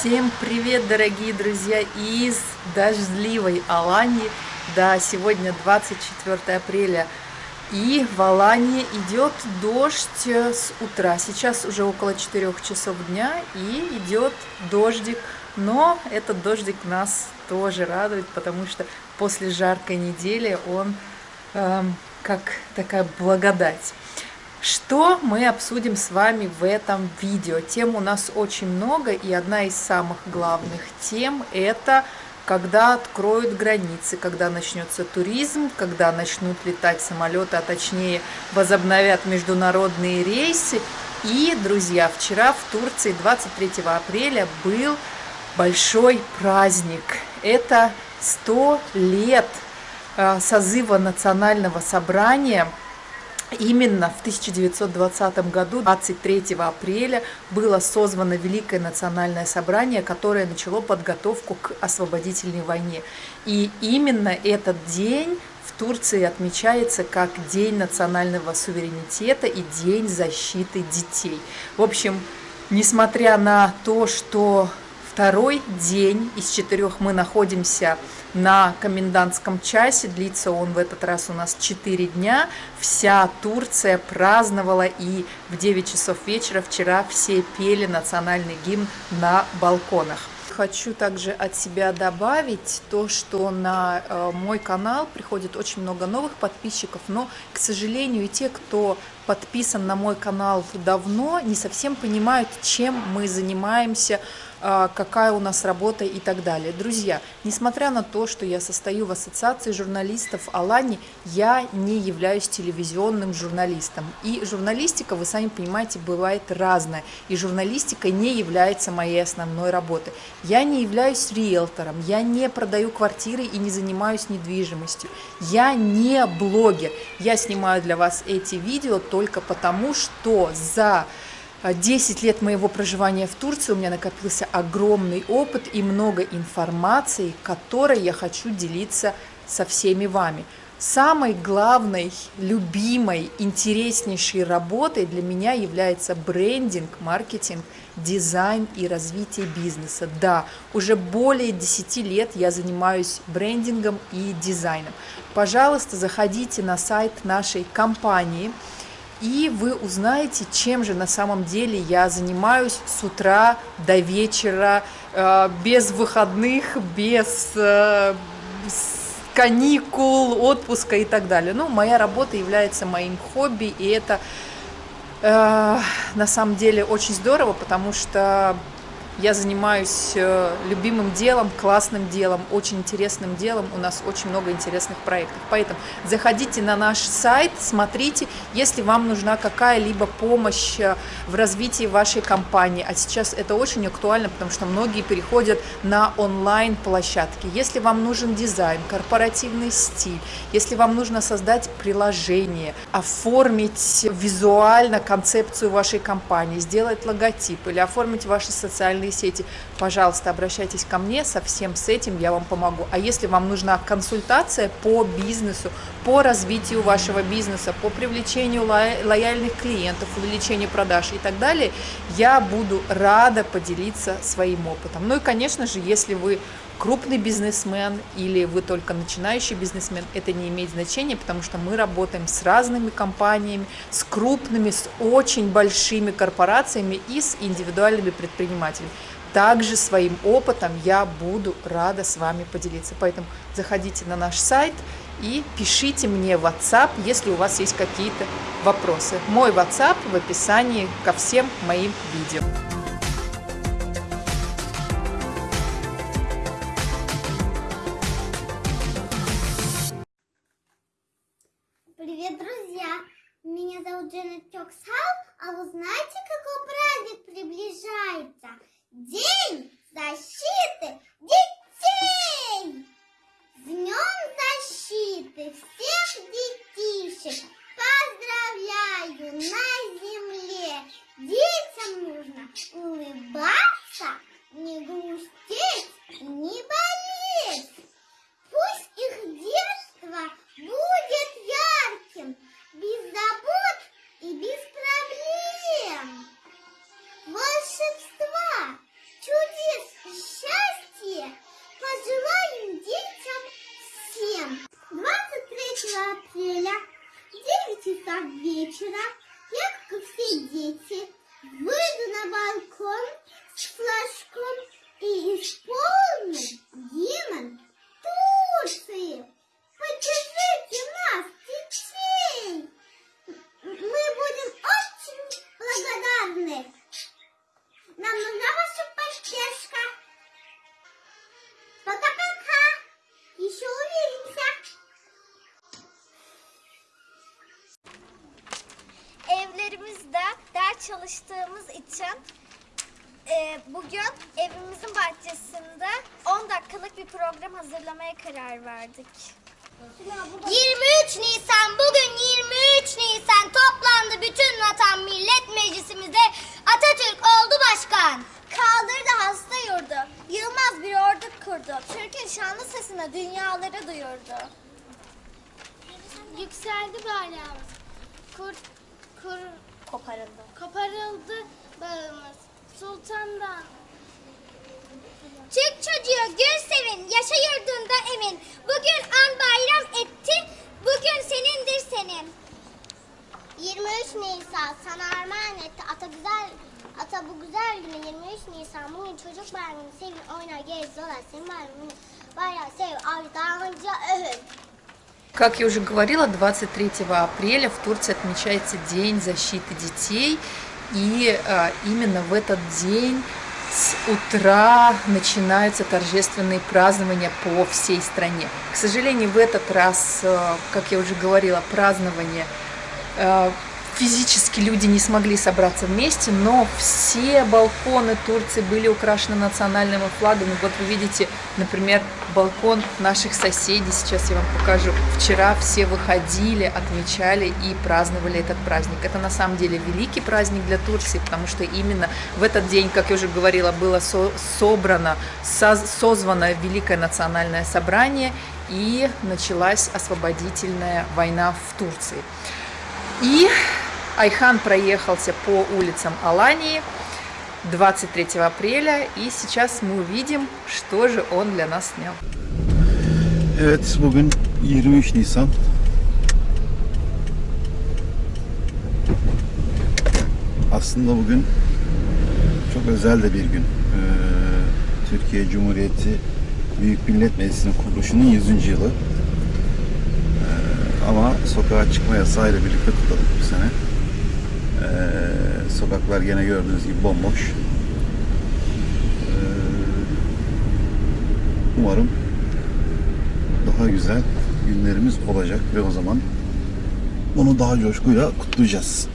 Всем привет, дорогие друзья, из дождливой Алании. Да, сегодня 24 апреля, и в Алании идет дождь с утра. Сейчас уже около 4 часов дня, и идет дождик. Но этот дождик нас тоже радует, потому что после жаркой недели он э, как такая благодать. Что мы обсудим с вами в этом видео? Тем у нас очень много, и одна из самых главных тем – это когда откроют границы, когда начнется туризм, когда начнут летать самолеты, а точнее возобновят международные рейсы. И, друзья, вчера в Турции 23 апреля был большой праздник. Это 100 лет э, созыва национального собрания – Именно в 1920 году, 23 апреля, было созвано Великое национальное собрание, которое начало подготовку к освободительной войне. И именно этот день в Турции отмечается как День национального суверенитета и День защиты детей. В общем, несмотря на то, что второй день из четырех мы находимся на комендантском часе. Длится он в этот раз у нас 4 дня. Вся Турция праздновала и в 9 часов вечера вчера все пели национальный гимн на балконах. Хочу также от себя добавить то, что на э, мой канал приходит очень много новых подписчиков, но, к сожалению, и те, кто подписан на мой канал давно, не совсем понимают, чем мы занимаемся, какая у нас работа и так далее. Друзья, несмотря на то, что я состою в ассоциации журналистов Алани, я не являюсь телевизионным журналистом. И журналистика, вы сами понимаете, бывает разная. И журналистика не является моей основной работой. Я не являюсь риэлтором, я не продаю квартиры и не занимаюсь недвижимостью. Я не блогер. Я снимаю для вас эти видео только потому, что за 10 лет моего проживания в Турции у меня накопился огромный опыт и много информации, которой я хочу делиться со всеми вами. Самой главной, любимой, интереснейшей работой для меня является брендинг, маркетинг, дизайн и развитие бизнеса. Да, уже более 10 лет я занимаюсь брендингом и дизайном. Пожалуйста, заходите на сайт нашей компании – и вы узнаете, чем же на самом деле я занимаюсь с утра до вечера, э, без выходных, без э, каникул, отпуска и так далее. Ну, моя работа является моим хобби, и это э, на самом деле очень здорово, потому что я занимаюсь э, любимым делом, классным делом, очень интересным делом. У нас очень много интересных проектов. Поэтому заходите на наш сайт, смотрите, если вам нужна какая-либо помощь э, в развитии вашей компании. А сейчас это очень актуально, потому что многие переходят на онлайн-площадки. Если вам нужен дизайн, корпоративный стиль, если вам нужно создать приложение, оформить визуально концепцию вашей компании, сделать логотип или оформить ваши социальные социальные сети, пожалуйста, обращайтесь ко мне, со всем с этим я вам помогу. А если вам нужна консультация по бизнесу, по развитию вашего бизнеса, по привлечению лояльных клиентов, увеличению продаж и так далее, я буду рада поделиться своим опытом. Ну и, конечно же, если вы крупный бизнесмен или вы только начинающий бизнесмен, это не имеет значения, потому что мы работаем с разными компаниями, с крупными, с очень большими корпорациями и с индивидуальными предпринимателями. Также своим опытом я буду рада с вами поделиться. Поэтому заходите на наш сайт и пишите мне в WhatsApp, если у вас есть какие-то вопросы. Мой WhatsApp в описании ко всем моим видео. Вы знаете, какой праздник приближается? День защиты вечера, я, kur, kur, Koparıldı. koparıldı bağımız. Sultandan Türk çocuğu gül sevin, yaşa yurdunda emin. Bugün an bayram etti, bugün senindir senin. 23 Nisan sana armağan etti. Ata güzel, ata bu güzel günü 23 Nisan. Bugün çocuk bayramını sevin, oynar, gez, dolar. Senin bayramını bayrağı sev, avdanca övün. Как я уже говорила, 23 апреля в Турции отмечается День защиты детей. И а, именно в этот день с утра начинаются торжественные празднования по всей стране. К сожалению, в этот раз, а, как я уже говорила, празднование а, физически люди не смогли собраться вместе, но все балконы Турции были украшены национальными флагами. Вот вы видите, например, балкон наших соседей. Сейчас я вам покажу. Вчера все выходили, отмечали и праздновали этот праздник. Это на самом деле великий праздник для Турции, потому что именно в этот день, как я уже говорила, было со собрано, со созвано Великое национальное собрание и началась освободительная война в Турции. И Айхан проехался по улицам Алании 23 апреля, и сейчас мы увидим, что же он для нас снял. Evet bugün 23 Nisan. Aslında bugün çok özel de bir gün. Ee, Türkiye Cumhuriyeti Büyük Millet Meclisi'nin kuruluşunun 100. yılı. Ee, ama sokağa çıkma yasağıyla birlikte kutladık bu sene. Ee, sokaklar gene gördüğünüz gibi bomboş. Ee, umarım daha güzel günlerimiz olacak ve o zaman bunu daha coşkuyla kutlayacağız.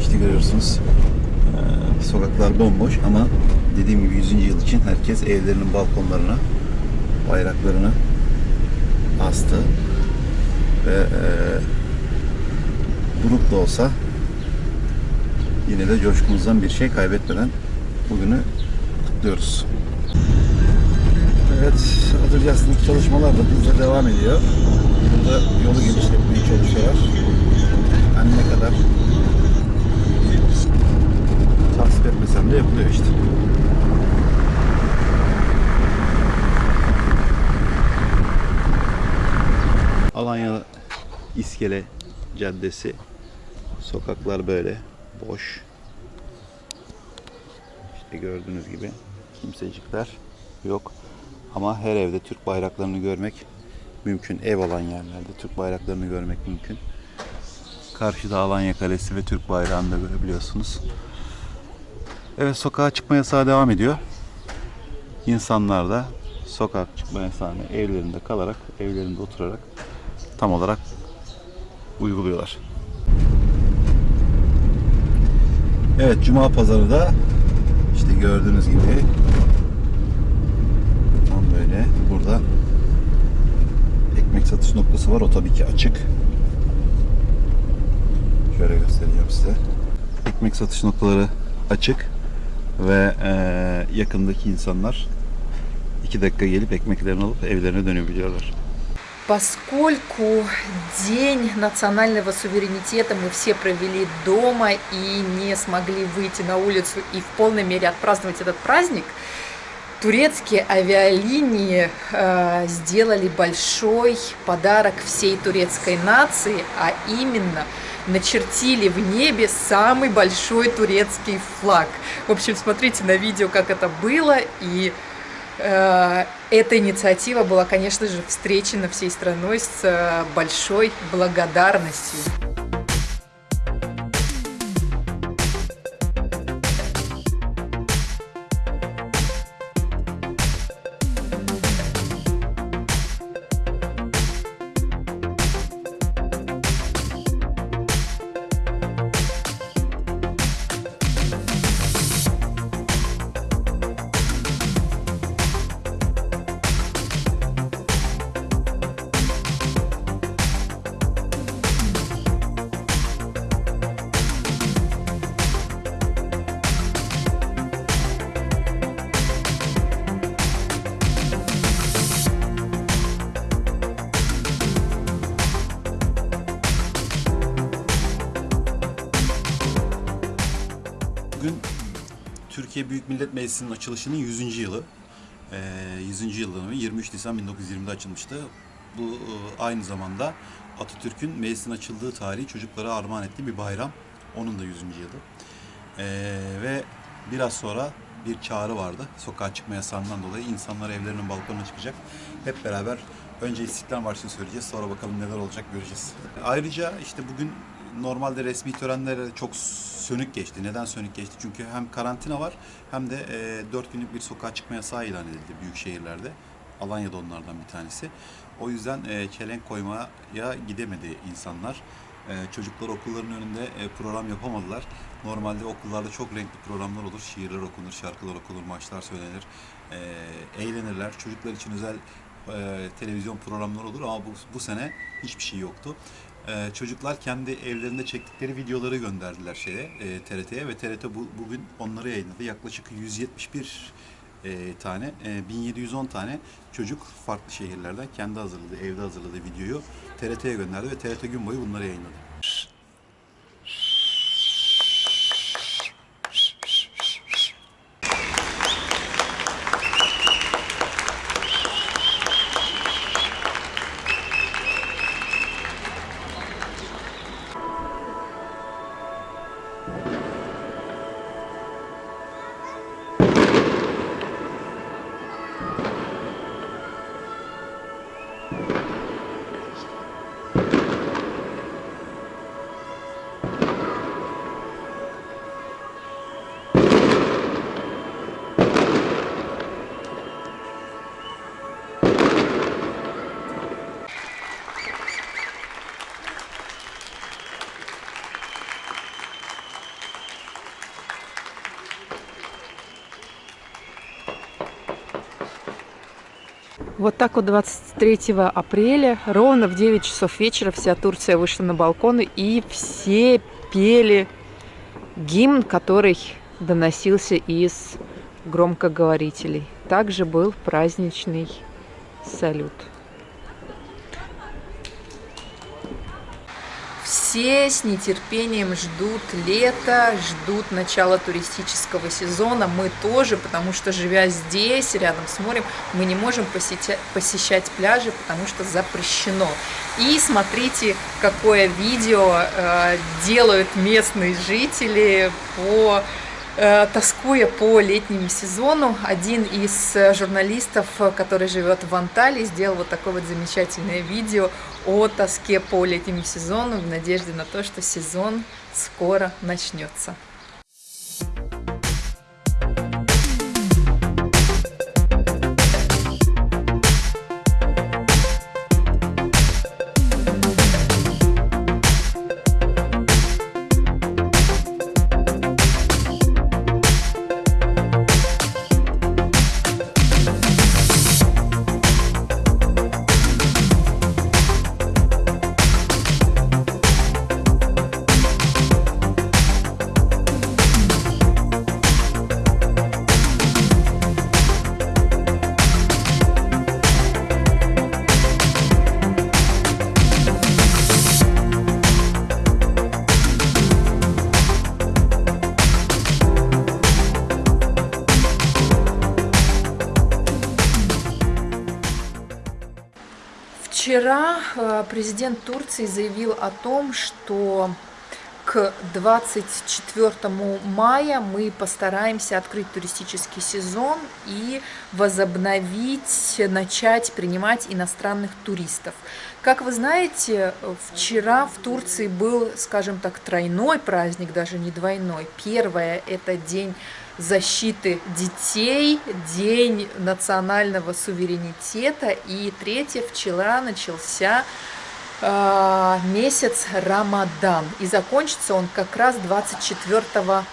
İşte görüyorsunuz eee, sokaklar bomboş ama dediğim gibi 100. yıl için herkes evlerinin balkonlarına bayraklarını astı ve eee grup da olsa yine de coşkumuzdan bir şey kaybetmeden bugünü kutluyoruz. Evet, Adırcası'ndaki çalışmalar da hızla devam ediyor. Burada yolu genişletmeye çalışıyorlar. Hani ne kadar tasvip etmesem de yapılıyor işte. Alanya İskele Caddesi. Sokaklar böyle boş. İşte gördüğünüz gibi kimsecikler yok. Ama her evde Türk bayraklarını görmek mümkün. Ev olan yerlerde Türk bayraklarını görmek mümkün. Karşıda Alanya Kalesi ve Türk bayrağını da görebiliyorsunuz. Evet sokağa çıkma yasağı devam ediyor. İnsanlar da sokak çıkma yasağını evlerinde kalarak, evlerinde oturarak tam olarak uyguluyorlar. Evet Cuma pazarı da işte gördüğünüz gibi tam böyle burada ekmek satış noktası var. O tabii ki açık. Şöyle göstereceğim size. Ekmek satış noktaları açık ve eee, yakındaki insanlar iki dakika gelip ekmeklerini alıp evlerine dönebiliyorlar. Поскольку День национального суверенитета мы все провели дома и не смогли выйти на улицу и в полной мере отпраздновать этот праздник, турецкие авиалинии э, сделали большой подарок всей турецкой нации, а именно начертили в небе самый большой турецкий флаг. В общем, смотрите на видео, как это было, и эта инициатива была, конечно же, встречена всей страной с э, большой благодарностью. Büyük Millet Meclisi'nin açılışının 100. yılı. Ee, 100. yılı 23 Nisan 1920'de açılmıştı. Bu e, aynı zamanda Atatürk'ün meclisin açıldığı tarihi çocuklara armağan ettiği bir bayram. Onun da 100. yılı. Ee, ve biraz sonra bir çağrı vardı. Sokağa çıkma yasağından dolayı insanlar evlerinin balkonuna çıkacak. Hep beraber önce İstiklal Marşı'nı söyleyeceğiz. Sonra bakalım neler olacak göreceğiz. Ayrıca işte bugün normalde resmi törenler çok sönük geçti. Neden sönük geçti? Çünkü hem karantina var hem de e, 4 günlük bir sokağa çıkma yasağı ilan edildi büyük şehirlerde. Alanya'da onlardan bir tanesi. O yüzden e, çelenk koymaya gidemedi insanlar. E, çocuklar okulların önünde e, program yapamadılar. Normalde okullarda çok renkli programlar olur. Şiirler okunur, şarkılar okunur, maçlar söylenir. E, eğlenirler. Çocuklar için özel e, televizyon programları olur ama bu, bu sene hiçbir şey yoktu. E, çocuklar kendi evlerinde çektikleri videoları gönderdiler şeye e, TRT'ye ve TRT bu, bugün onları yayınladı. Yaklaşık 171 e, tane, e, 1710 tane çocuk farklı şehirlerden kendi hazırladığı, evde hazırladığı videoyu TRT'ye gönderdi ve TRT gün boyu bunları yayınladı. Вот так вот 23 апреля, ровно в 9 часов вечера, вся Турция вышла на балконы и все пели гимн, который доносился из громкоговорителей. Также был праздничный салют. Все с нетерпением ждут лета, ждут начала туристического сезона. Мы тоже, потому что, живя здесь, рядом с морем, мы не можем посетя- посещать пляжи, потому что запрещено. И смотрите, какое видео э, делают местные жители по тоскуя по летнему сезону, один из э, журналистов, э, который живет в Анталии, сделал вот такое вот замечательное видео о тоске по летнему сезону в надежде на то, что сезон скоро начнется. Вчера э, президент Турции заявил о том, что к 24 мая мы постараемся открыть туристический сезон и возобновить, начать принимать иностранных туристов. Как вы знаете, вчера в Турции был, скажем так, тройной праздник, даже не двойной. Первое – это день защиты детей, день национального суверенитета. И третье, вчера начался э, месяц Рамадан. И закончится он как раз 24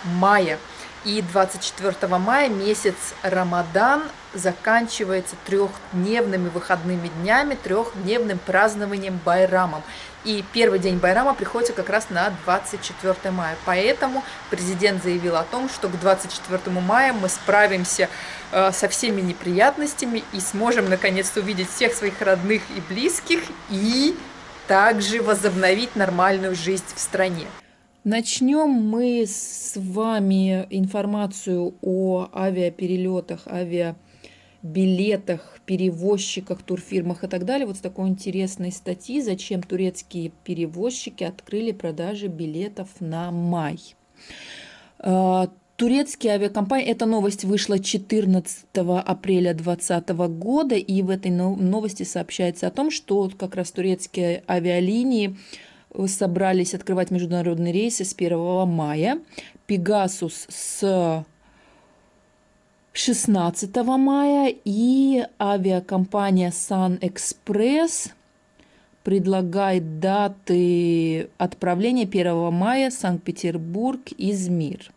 мая. И 24 мая месяц Рамадан заканчивается трехдневными выходными днями, трехдневным празднованием Байрамом. И первый день Байрама приходится как раз на 24 мая. Поэтому президент заявил о том, что к 24 мая мы справимся э, со всеми неприятностями и сможем наконец-то увидеть всех своих родных и близких и также возобновить нормальную жизнь в стране. Начнем мы с вами информацию о авиаперелетах, авиабилетах, перевозчиках, турфирмах и так далее. Вот с такой интересной статьи, зачем турецкие перевозчики открыли продажи билетов на май. А, турецкие авиакомпании, эта новость вышла 14 апреля 2020 года, и в этой новости сообщается о том, что как раз турецкие авиалинии собрались открывать международные рейсы с 1 мая. Пегасус с 16 мая и авиакомпания Sun Express предлагает даты отправления 1 мая Санкт-Петербург, Измир.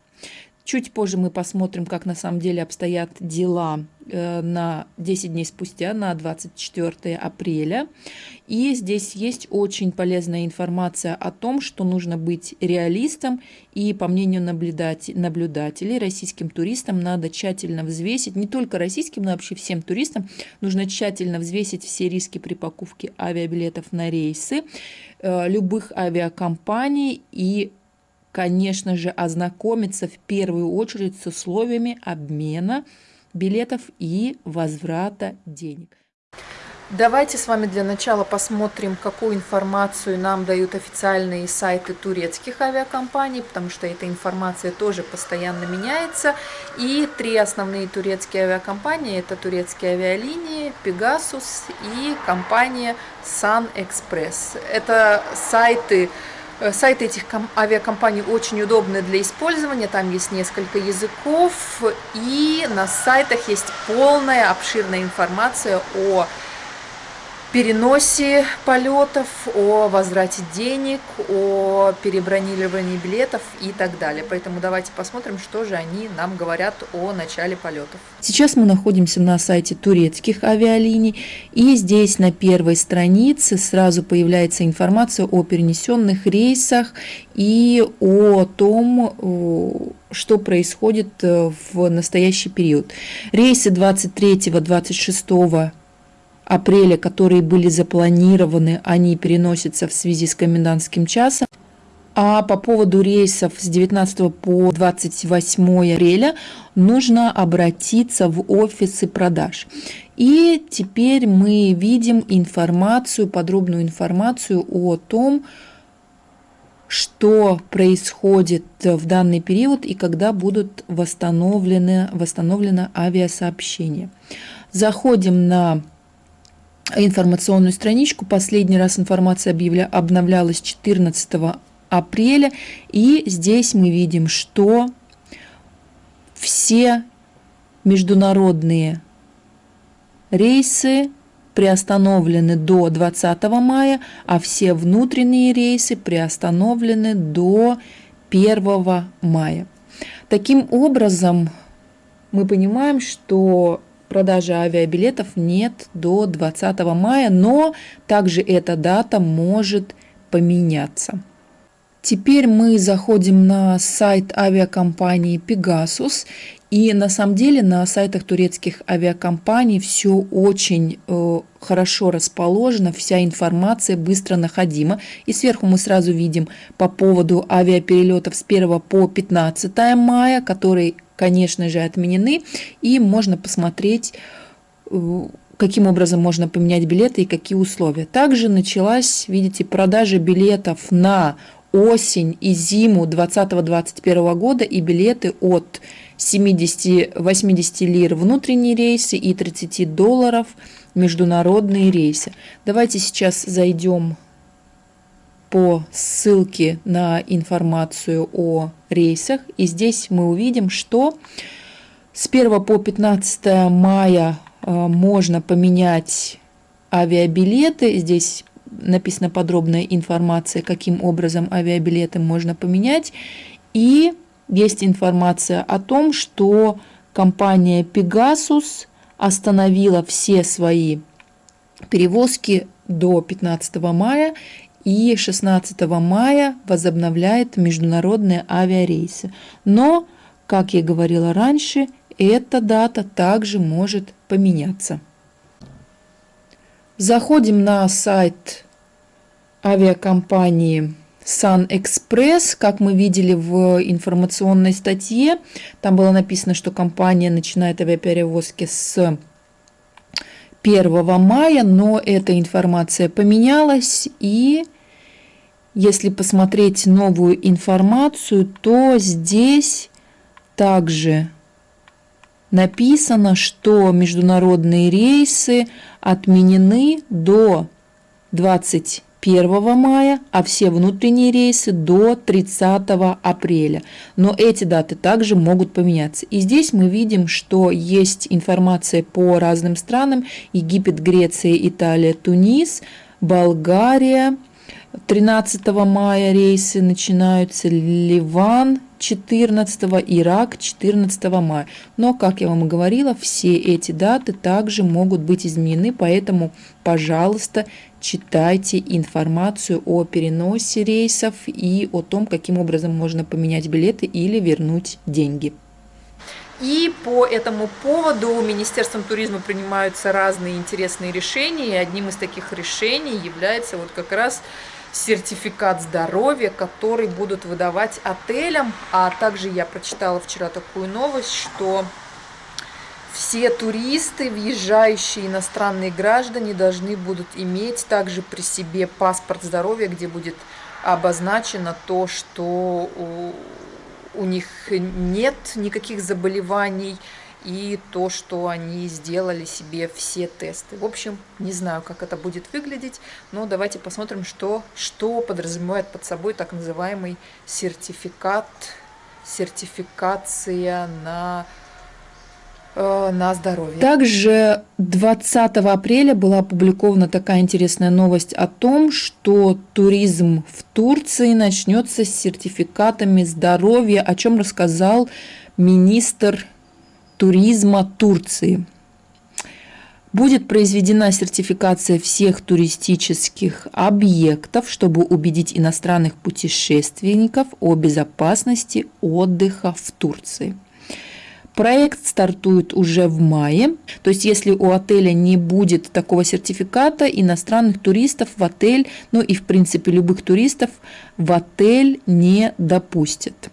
Чуть позже мы посмотрим, как на самом деле обстоят дела э, на 10 дней спустя, на 24 апреля. И здесь есть очень полезная информация о том, что нужно быть реалистом. И по мнению наблюдателей, российским туристам надо тщательно взвесить, не только российским, но вообще всем туристам, нужно тщательно взвесить все риски при покупке авиабилетов на рейсы э, любых авиакомпаний и конечно же, ознакомиться в первую очередь с условиями обмена билетов и возврата денег. Давайте с вами для начала посмотрим, какую информацию нам дают официальные сайты турецких авиакомпаний, потому что эта информация тоже постоянно меняется. И три основные турецкие авиакомпании – это турецкие авиалинии, Pegasus и компания Sun Express. Это сайты сайты этих авиакомпаний очень удобны для использования, там есть несколько языков, и на сайтах есть полная обширная информация о переносе полетов, о возврате денег, о перебронировании билетов и так далее. Поэтому давайте посмотрим, что же они нам говорят о начале полетов. Сейчас мы находимся на сайте турецких авиалиний, и здесь на первой странице сразу появляется информация о перенесенных рейсах и о том, что происходит э, в настоящий период. Рейсы 23-26 апреля, которые были запланированы, они переносятся в связи с комендантским часом. А по поводу рейсов с 19 по 28 апреля нужно обратиться в офисы продаж. И теперь мы видим информацию, подробную информацию о том, что происходит в данный период и когда будут восстановлены, восстановлено авиасообщение. Заходим на информационную страничку. Последний раз информация объявля... обновлялась 14 апреля. И здесь мы видим, что все международные рейсы приостановлены до 20 мая, а все внутренние рейсы приостановлены до 1 мая. Таким образом, мы понимаем, что продажи авиабилетов нет до 20 мая, но также эта дата может поменяться. Теперь мы заходим на сайт авиакомпании Pegasus. И на самом деле на сайтах турецких авиакомпаний все очень э, хорошо расположено, вся информация быстро находима. И сверху мы сразу видим по поводу авиаперелетов с 1 по 15 мая, которые конечно же, отменены. И можно посмотреть, э, каким образом можно поменять билеты и какие условия. Также началась, видите, продажа билетов на осень и зиму 2020-2021 года и билеты от 70-80 лир внутренние рейсы и 30 долларов международные рейсы. Давайте сейчас зайдем по ссылке на информацию о рейсах. И здесь мы увидим, что с 1 по 15 мая э, можно поменять авиабилеты. Здесь написана подробная информация, каким образом авиабилеты можно поменять. И есть информация о том, что компания Pegasus остановила все свои перевозки до 15 мая и 16 мая возобновляет международные авиарейсы. Но, как я говорила раньше, эта дата также может поменяться. Заходим на сайт авиакомпании Express, как мы видели в информационной статье. Там было написано, что компания начинает авиаперевозки с 1 мая, но эта информация поменялась и если посмотреть новую информацию, то здесь также написано, что международные рейсы отменены до 21 мая, а все внутренние рейсы до 30 апреля. Но эти даты также могут поменяться. И здесь мы видим, что есть информация по разным странам. Египет, Греция, Италия, Тунис, Болгария, 13 мая рейсы начинаются, Ливан 14, Ирак 14 мая. Но, как я вам и говорила, все эти даты также могут быть изменены, поэтому, пожалуйста, читайте информацию о переносе рейсов и о том, каким образом можно поменять билеты или вернуть деньги. И по этому поводу Министерством туризма принимаются разные интересные решения, и одним из таких решений является вот как раз сертификат здоровья, который будут выдавать отелям. А также я прочитала вчера такую новость, что все туристы, въезжающие иностранные граждане, должны будут иметь также при себе паспорт здоровья, где будет обозначено то, что у, у них нет никаких заболеваний, и то, что они сделали себе все тесты. В общем, не знаю, как это будет выглядеть, но давайте посмотрим, что, что подразумевает под собой так называемый сертификат, сертификация на э, на здоровье. Также 20 апреля была опубликована такая интересная новость о том, что туризм в Турции начнется с сертификатами здоровья, о чем рассказал министр туризма Турции. Будет произведена сертификация всех туристических объектов, чтобы убедить иностранных путешественников о безопасности отдыха в Турции. Проект стартует уже в мае, то есть если у отеля не будет такого сертификата, иностранных туристов в отель, ну и в принципе любых туристов в отель не допустят.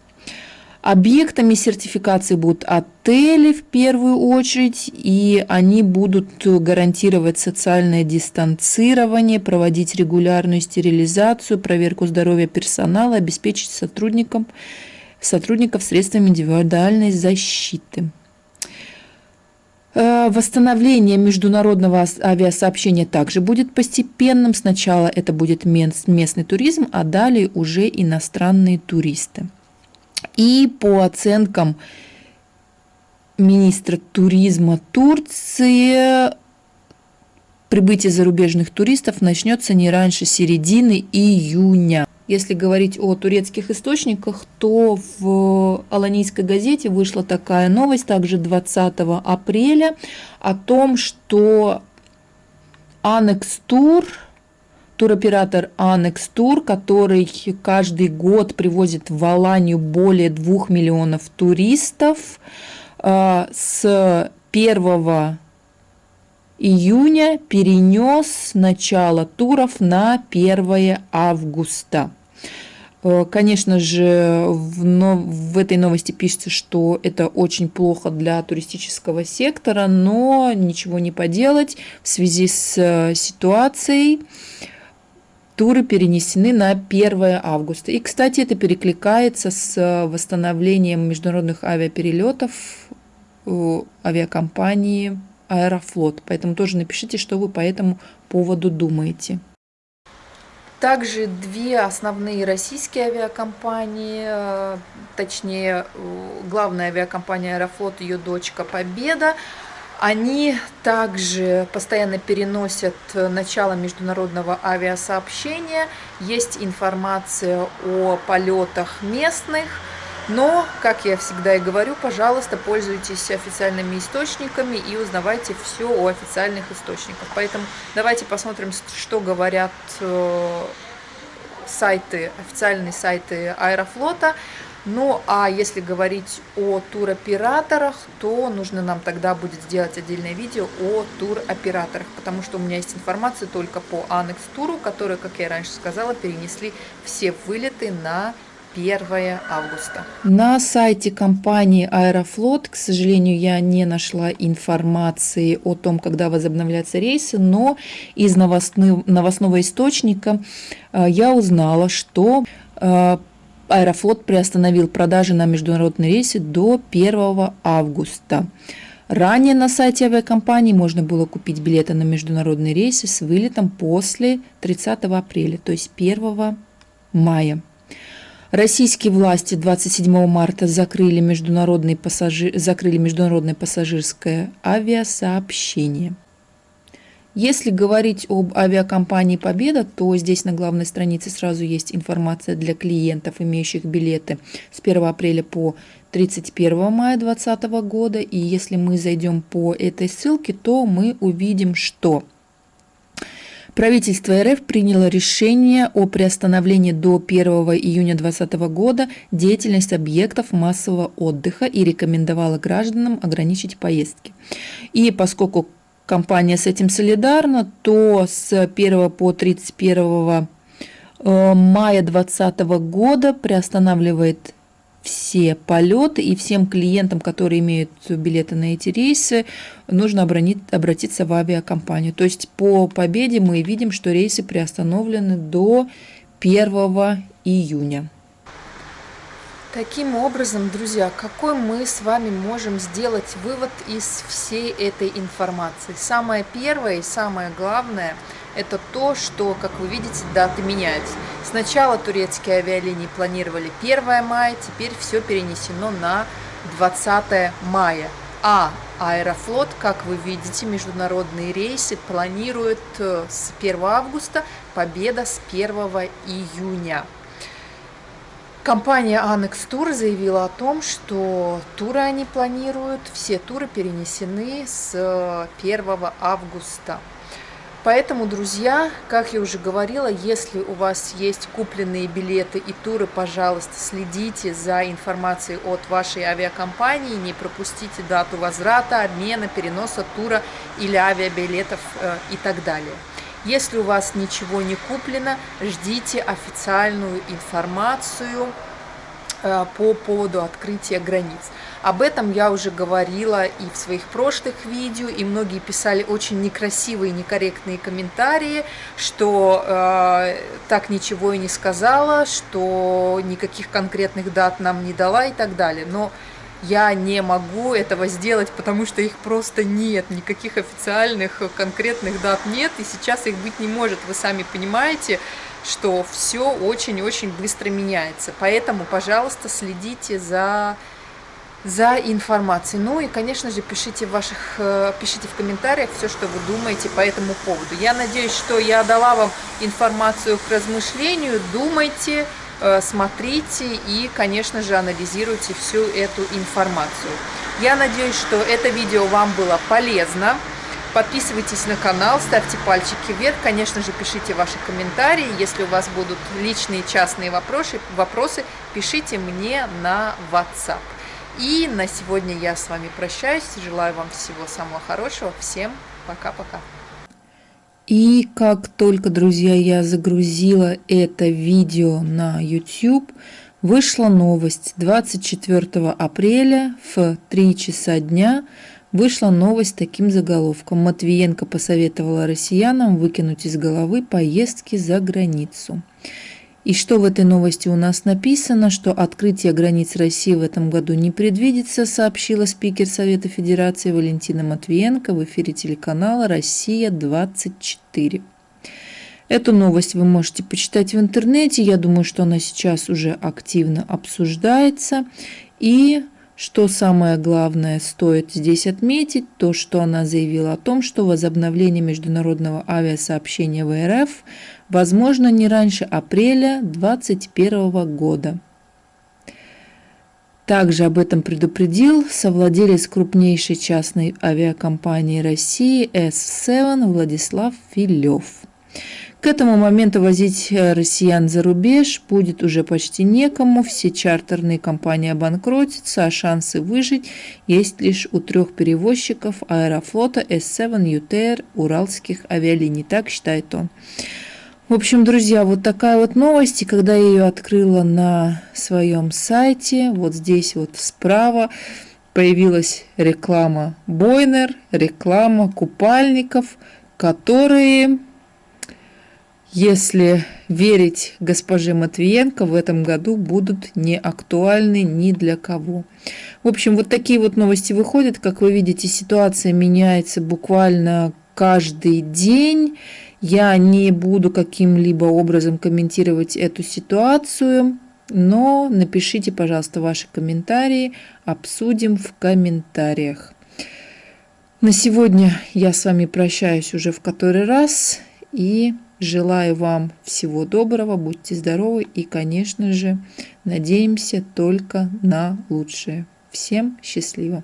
Объектами сертификации будут отели в первую очередь, и они будут гарантировать социальное дистанцирование, проводить регулярную стерилизацию, проверку здоровья персонала, обеспечить сотрудникам, сотрудников средствами индивидуальной защиты. Э, восстановление международного авиасообщения также будет постепенным. Сначала это будет местный туризм, а далее уже иностранные туристы. И по оценкам министра туризма Турции, прибытие зарубежных туристов начнется не раньше середины июня. Если говорить о турецких источниках, то в Аланийской газете вышла такая новость, также 20 апреля, о том, что Анекс Тур – туроператор Annex Tour, который каждый год привозит в Аланию более 2 миллионов туристов. А, с 1 июня перенес начало туров на 1 августа. Э, конечно же, в, в этой новости пишется, что это очень плохо для туристического сектора, но ничего не поделать в связи с э, ситуацией. Туры перенесены на 1 августа. И, кстати, это перекликается с э, восстановлением международных авиаперелетов авиакомпании Аэрофлот. Поэтому тоже напишите, что вы по этому поводу думаете. Также две основные российские авиакомпании, э, точнее, главная авиакомпания Аэрофлот, ее дочка Победа, они также постоянно переносят начало международного авиасообщения. Есть информация о полетах местных, но, как я всегда и говорю, пожалуйста, пользуйтесь официальными источниками и узнавайте все о официальных источниках. Поэтому давайте посмотрим, что говорят э, сайты, официальные сайты Аэрофлота. Ну, а если говорить о туроператорах, то нужно нам тогда будет сделать отдельное видео о туроператорах, потому что у меня есть информация только по Анекс Туру, которые, как я раньше сказала, перенесли все вылеты на 1 августа. На сайте компании Аэрофлот, к сожалению, я не нашла информации о том, когда возобновляются рейсы, но из новостного источника э, я узнала, что э, Аэрофлот приостановил продажи на международные рейсы до 1 августа. Ранее на сайте авиакомпании можно было купить билеты на международные рейсы с вылетом после 30 апреля, то есть 1 мая. Российские власти 27 марта закрыли, международный пассажир, закрыли международное пассажирское авиасообщение. Если говорить об авиакомпании «Победа», то здесь на главной странице сразу есть информация для клиентов, имеющих билеты с 1 апреля по 31 мая 2020 года. И если мы зайдем по этой ссылке, то мы увидим, что Правительство РФ приняло решение о приостановлении до 1 июня 2020 года деятельность объектов массового отдыха и рекомендовало гражданам ограничить поездки. И поскольку компания с этим солидарна, то с 1 по 31 э, мая 2020 года приостанавливает все полеты и всем клиентам, которые имеют билеты на эти рейсы, нужно обратиться в авиакомпанию. То есть по победе мы видим, что рейсы приостановлены до 1 июня. Таким образом, друзья, какой мы с вами можем сделать вывод из всей этой информации? Самое первое и самое главное – это то, что, как вы видите, даты меняются. Сначала турецкие авиалинии планировали 1 мая, теперь все перенесено на 20 мая. А Аэрофлот, как вы видите, международные рейсы планирует э, с 1 августа, Победа с 1 июня. Компания Annex Tour заявила о том, что туры они планируют, все туры перенесены с 1 э, августа. Поэтому, друзья, как я уже говорила, если у вас есть купленные билеты и туры, пожалуйста, следите за информацией от вашей авиакомпании, не пропустите дату возврата, обмена, переноса тура или авиабилетов э, и так далее. Если у вас ничего не куплено, ждите официальную информацию э, по поводу открытия границ. Об этом я уже говорила и в своих прошлых видео, и многие писали очень некрасивые, некорректные комментарии, что э, так ничего и не сказала, что никаких конкретных дат нам не дала и так далее. Но я не могу этого сделать, потому что их просто нет, никаких официальных конкретных дат нет, и сейчас их быть не может, вы сами понимаете, что все очень-очень быстро меняется. Поэтому, пожалуйста, следите за за информацией. Ну и, конечно же, пишите в, ваших, э, пишите в комментариях все, что вы думаете по этому поводу. Я надеюсь, что я дала вам информацию к размышлению. Думайте, э, смотрите и, конечно же, анализируйте всю эту информацию. Я надеюсь, что это видео вам было полезно. Подписывайтесь на канал, ставьте пальчики вверх, конечно же, пишите ваши комментарии. Если у вас будут личные частные вопросы, вопросы пишите мне на WhatsApp. И на сегодня я с вами прощаюсь. Желаю вам всего самого хорошего. Всем пока-пока. И как только, друзья, я загрузила это видео на YouTube, вышла новость 24 апреля в 3 часа дня вышла новость с таким заголовком. Матвиенко посоветовала россиянам выкинуть из головы поездки за границу. И что в этой новости у нас написано, что открытие границ России в этом году не предвидится, сообщила спикер Совета Федерации Валентина Матвиенко в эфире телеканала «Россия-24». Эту новость вы можете почитать в интернете. Я думаю, что она сейчас уже активно обсуждается. И что самое главное стоит здесь отметить, то, что она заявила о том, что возобновление международного авиасообщения в РФ возможно не раньше апреля 2021 года. Также об этом предупредил совладелец крупнейшей частной авиакомпании России S7 Владислав Филев. К этому моменту возить э, россиян за рубеж будет уже почти некому, все чартерные компании обанкротятся, а шансы выжить есть лишь у трех перевозчиков аэрофлота S7 UTR уральских авиалиний, так считает он. В общем, друзья, вот такая вот новость, и когда я ее открыла на своем сайте, вот здесь вот справа появилась реклама Бойнер, реклама купальников, которые если верить госпоже Матвиенко, в этом году будут не актуальны ни для кого. В общем, вот такие вот новости выходят. Как вы видите, ситуация меняется буквально каждый день. Я не буду каким-либо образом комментировать эту ситуацию, но напишите, пожалуйста, ваши комментарии, обсудим в комментариях. На сегодня я с вами прощаюсь уже в который раз и Желаю вам всего доброго, будьте здоровы и, конечно же, надеемся только на лучшее. Всем счастливо!